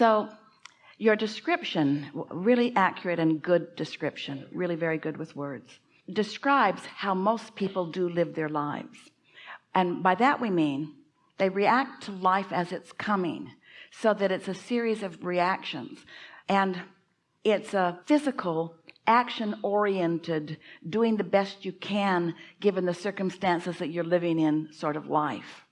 so your description really accurate and good description really very good with words describes how most people do live their lives. And by that we mean they react to life as it's coming so that it's a series of reactions. And it's a physical action oriented doing the best you can given the circumstances that you're living in sort of life.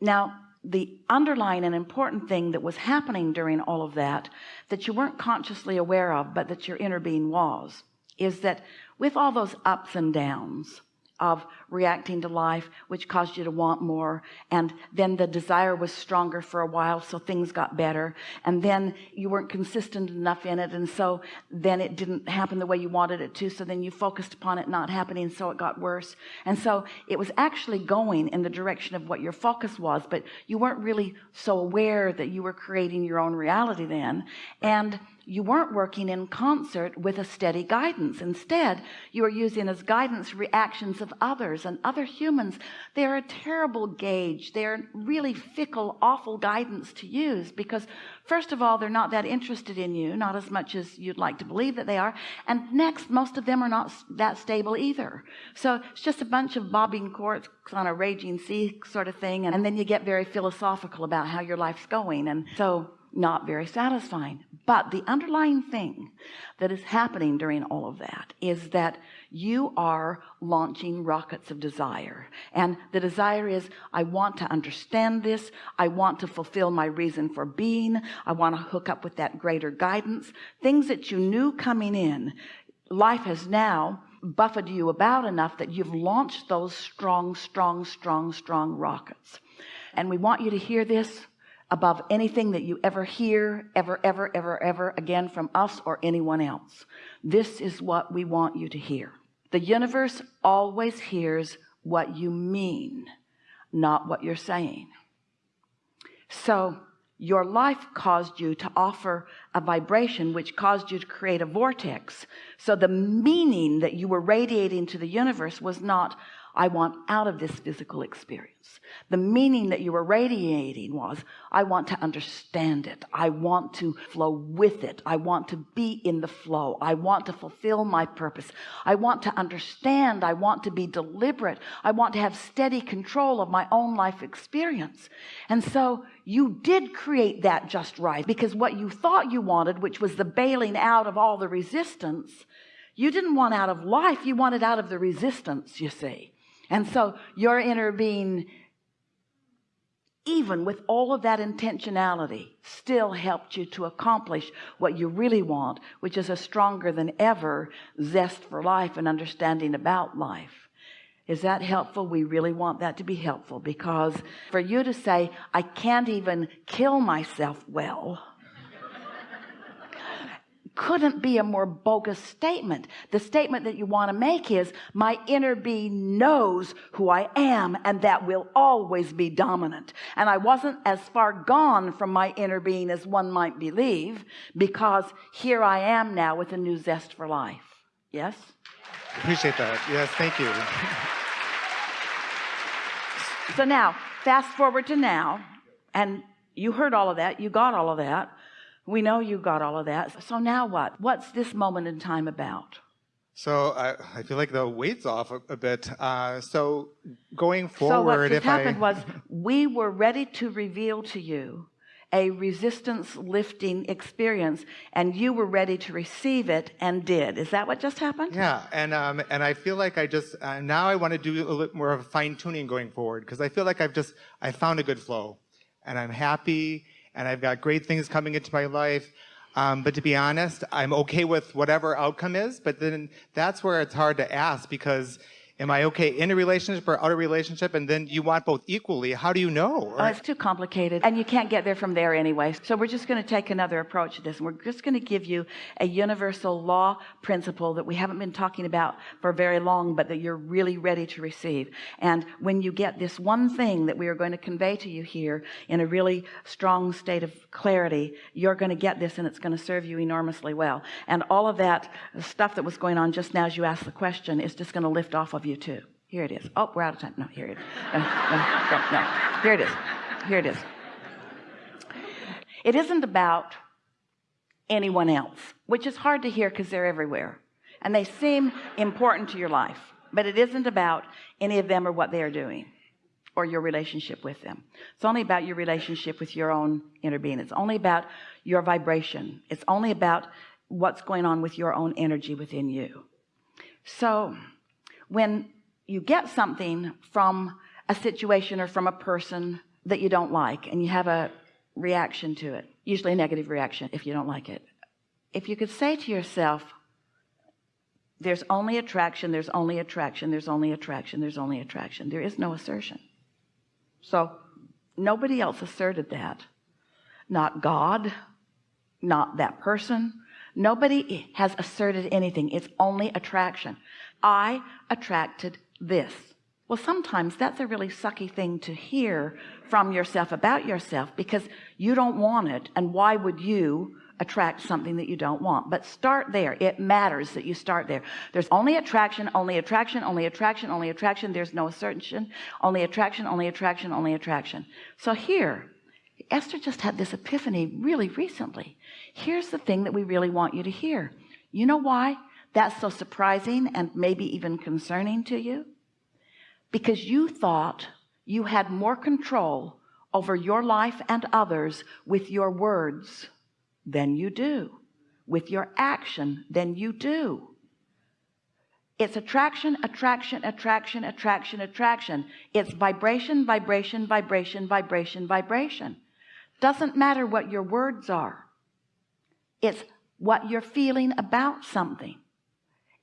Now the underlying and important thing that was happening during all of that that you weren't consciously aware of but that your inner being was is that with all those ups and downs of reacting to life which caused you to want more. And then the desire was stronger for a while so things got better. And then you weren't consistent enough in it and so then it didn't happen the way you wanted it to so then you focused upon it not happening so it got worse. And so it was actually going in the direction of what your focus was but you weren't really so aware that you were creating your own reality then. And you weren't working in concert with a steady guidance. Instead you were using as guidance reactions of others and other humans. They're a terrible gauge. They're really fickle awful guidance to use because first of all they're not that interested in you not as much as you'd like to believe that they are. And next most of them are not that stable either. So it's just a bunch of bobbing corks on a raging sea sort of thing and, and then you get very philosophical about how your life's going. And so not very satisfying but the underlying thing that is happening during all of that is that you are launching rockets of desire. And the desire is I want to understand this. I want to fulfill my reason for being. I want to hook up with that greater guidance. Things that you knew coming in life has now buffeted you about enough that you've launched those strong strong strong strong rockets. And we want you to hear this above anything that you ever hear ever ever ever ever again from us or anyone else. This is what we want you to hear. The universe always hears what you mean not what you're saying. So your life caused you to offer a vibration which caused you to create a vortex. So the meaning that you were radiating to the universe was not I want out of this physical experience. The meaning that you were radiating was I want to understand it. I want to flow with it. I want to be in the flow. I want to fulfill my purpose. I want to understand. I want to be deliberate. I want to have steady control of my own life experience. And so you did create that just right because what you thought you wanted which was the bailing out of all the resistance you didn't want out of life you wanted out of the resistance you see. And so your inner being even with all of that intentionality still helped you to accomplish what you really want which is a stronger than ever zest for life and understanding about life. Is that helpful? We really want that to be helpful because for you to say I can't even kill myself well couldn't be a more bogus statement. The statement that you want to make is my inner being knows who I am and that will always be dominant. And I wasn't as far gone from my inner being as one might believe because here I am now with a new zest for life. Yes? Appreciate that. Yes thank you. So now fast forward to now and you heard all of that you got all of that we know you got all of that. So now what? What's this moment in time about? So I, I feel like the weight's off a, a bit. Uh, so going forward so what just happened I... was we were ready to reveal to you a resistance lifting experience and you were ready to receive it and did. Is that what just happened? Yeah and um and I feel like I just uh, now I want to do a little more of fine-tuning going forward because I feel like I've just I found a good flow and I'm happy and I've got great things coming into my life. Um, but to be honest, I'm okay with whatever outcome is, but then that's where it's hard to ask because am I okay in a relationship or out of relationship? And then you want both equally. How do you know? Oh, it's too complicated and you can't get there from there anyway. So we're just going to take another approach to this. And we're just going to give you a universal law principle that we haven't been talking about for very long, but that you're really ready to receive. And when you get this one thing that we are going to convey to you here in a really strong state of clarity, you're going to get this and it's going to serve you enormously well. And all of that stuff that was going on just now as you asked the question is just going to lift off of you too. Here it is. Oh we're out of time. No here it is. No, no, no, no. here it is. Here it is. It isn't about anyone else which is hard to hear because they're everywhere and they seem important to your life but it isn't about any of them or what they are doing or your relationship with them. It's only about your relationship with your own inner being. It's only about your vibration. It's only about what's going on with your own energy within you. So when you get something from a situation or from a person that you don't like and you have a reaction to it usually a negative reaction if you don't like it. If you could say to yourself there's only attraction there's only attraction there's only attraction there's only attraction there is no assertion. So nobody else asserted that. Not God not that person. Nobody has asserted anything. It's only attraction I attracted this. Well sometimes that's a really sucky thing to hear from yourself about yourself because you don't want it and why would you attract something that you don't want? But start there. It matters that you start there. There's only attraction only attraction only attraction only attraction. There's no assertion. Only attraction only attraction only attraction. So here Esther just had this epiphany really recently. Here's the thing that we really want you to hear. You know why that's so surprising and maybe even concerning to you. Because you thought you had more control over your life and others with your words than you do with your action than you do. It's attraction attraction attraction attraction attraction. It's vibration vibration vibration vibration vibration. Doesn't matter what your words are. It's what you're feeling about something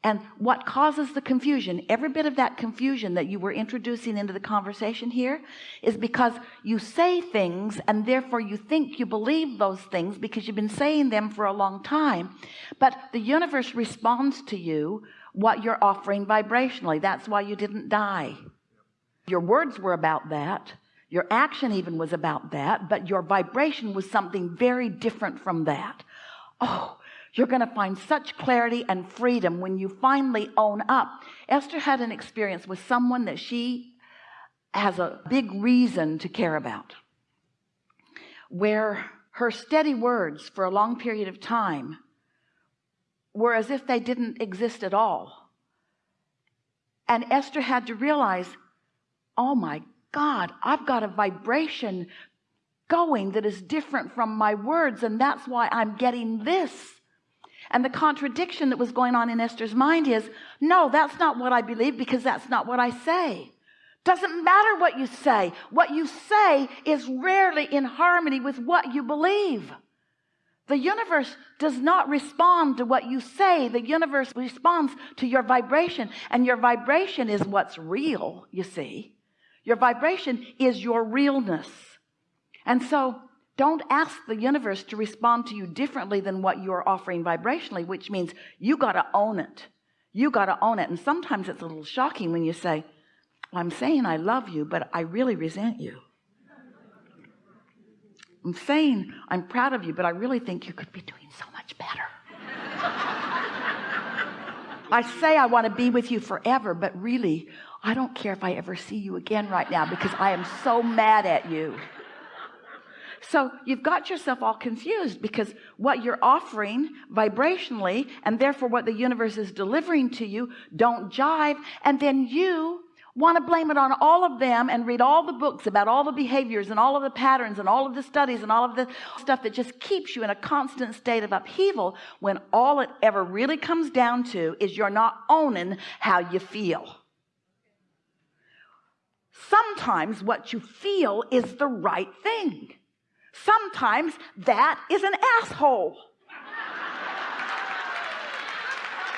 and what causes the confusion? Every bit of that confusion that you were introducing into the conversation here is because you say things and therefore you think you believe those things because you've been saying them for a long time. But the universe responds to you what you're offering vibrationally. That's why you didn't die. Your words were about that. Your action even was about that. But your vibration was something very different from that. Oh you're going to find such clarity and freedom when you finally own up. Esther had an experience with someone that she has a big reason to care about where her steady words for a long period of time were as if they didn't exist at all. And Esther had to realize oh my God I've got a vibration going that is different from my words and that's why I'm getting this and the contradiction that was going on in Esther's mind is no that's not what I believe because that's not what I say. Doesn't matter what you say. What you say is rarely in harmony with what you believe. The universe does not respond to what you say. The universe responds to your vibration. And your vibration is what's real you see. Your vibration is your realness. And so don't ask the universe to respond to you differently than what you're offering vibrationally which means you got to own it. You got to own it. And sometimes it's a little shocking when you say I'm saying I love you but I really resent you. I'm saying I'm proud of you but I really think you could be doing so much better. I say I want to be with you forever but really I don't care if I ever see you again right now because I am so mad at you so you've got yourself all confused because what you're offering vibrationally and therefore what the universe is delivering to you don't jive. And then you want to blame it on all of them and read all the books about all the behaviors and all of the patterns and all of the studies and all of the stuff that just keeps you in a constant state of upheaval when all it ever really comes down to is you're not owning how you feel. Sometimes what you feel is the right thing sometimes that is an asshole.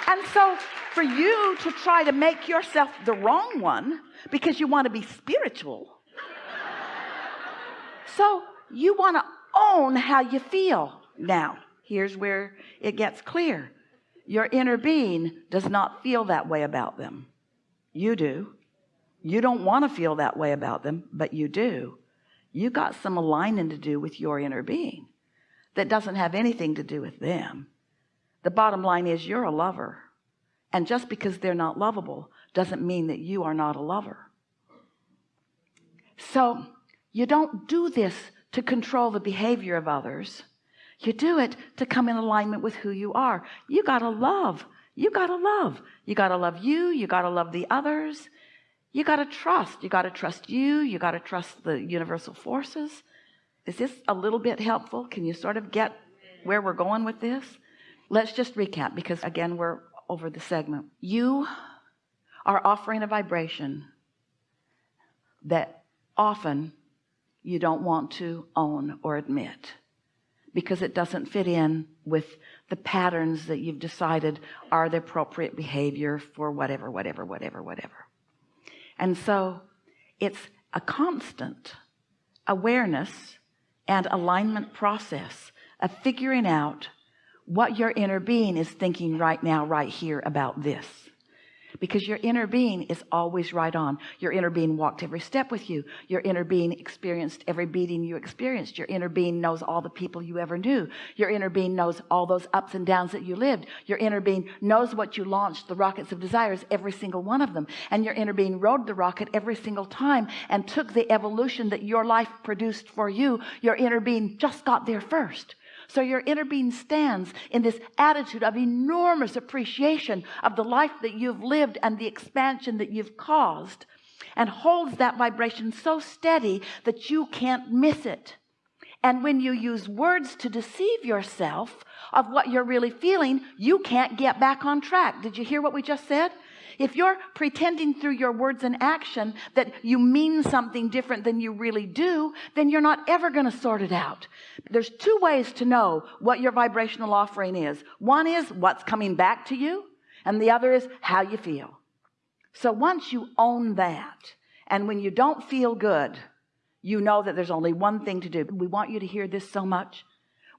And so for you to try to make yourself the wrong one because you want to be spiritual. So you want to own how you feel. Now here's where it gets clear. Your inner being does not feel that way about them. You do. You don't want to feel that way about them but you do you got some aligning to do with your inner being that doesn't have anything to do with them. The bottom line is you're a lover. And just because they're not lovable doesn't mean that you are not a lover. So you don't do this to control the behavior of others. You do it to come in alignment with who you are. You gotta love. You gotta love. You gotta love you. You gotta love the others you got to trust. You got to trust you. You got to trust the universal forces. Is this a little bit helpful? Can you sort of get where we're going with this? Let's just recap because again we're over the segment. You are offering a vibration that often you don't want to own or admit because it doesn't fit in with the patterns that you've decided are the appropriate behavior for whatever whatever whatever whatever and so it's a constant awareness and alignment process of figuring out what your inner being is thinking right now right here about this because your inner being is always right on. Your inner being walked every step with you. Your inner being experienced every beating you experienced. Your inner being knows all the people you ever knew. Your inner being knows all those ups and downs that you lived. Your inner being knows what you launched the rockets of desires every single one of them. And your inner being rode the rocket every single time and took the evolution that your life produced for you. Your inner being just got there first so your inner being stands in this attitude of enormous appreciation of the life that you've lived and the expansion that you've caused and holds that vibration so steady that you can't miss it. And when you use words to deceive yourself of what you're really feeling you can't get back on track. Did you hear what we just said if you're pretending through your words and action that you mean something different than you really do then you're not ever going to sort it out. There's two ways to know what your vibrational offering is. One is what's coming back to you and the other is how you feel. So once you own that and when you don't feel good you know that there's only one thing to do. We want you to hear this so much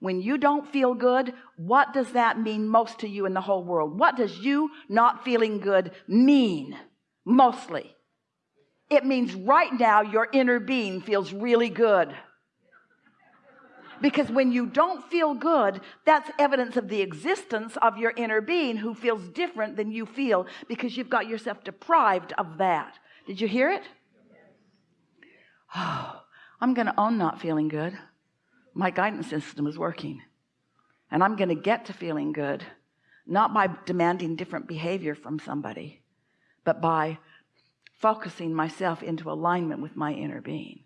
when you don't feel good what does that mean most to you in the whole world? What does you not feeling good mean mostly? It means right now your inner being feels really good. Because when you don't feel good that's evidence of the existence of your inner being who feels different than you feel because you've got yourself deprived of that. Did you hear it? Oh I'm gonna own not feeling good my guidance system is working. And I'm going to get to feeling good not by demanding different behavior from somebody but by focusing myself into alignment with my inner being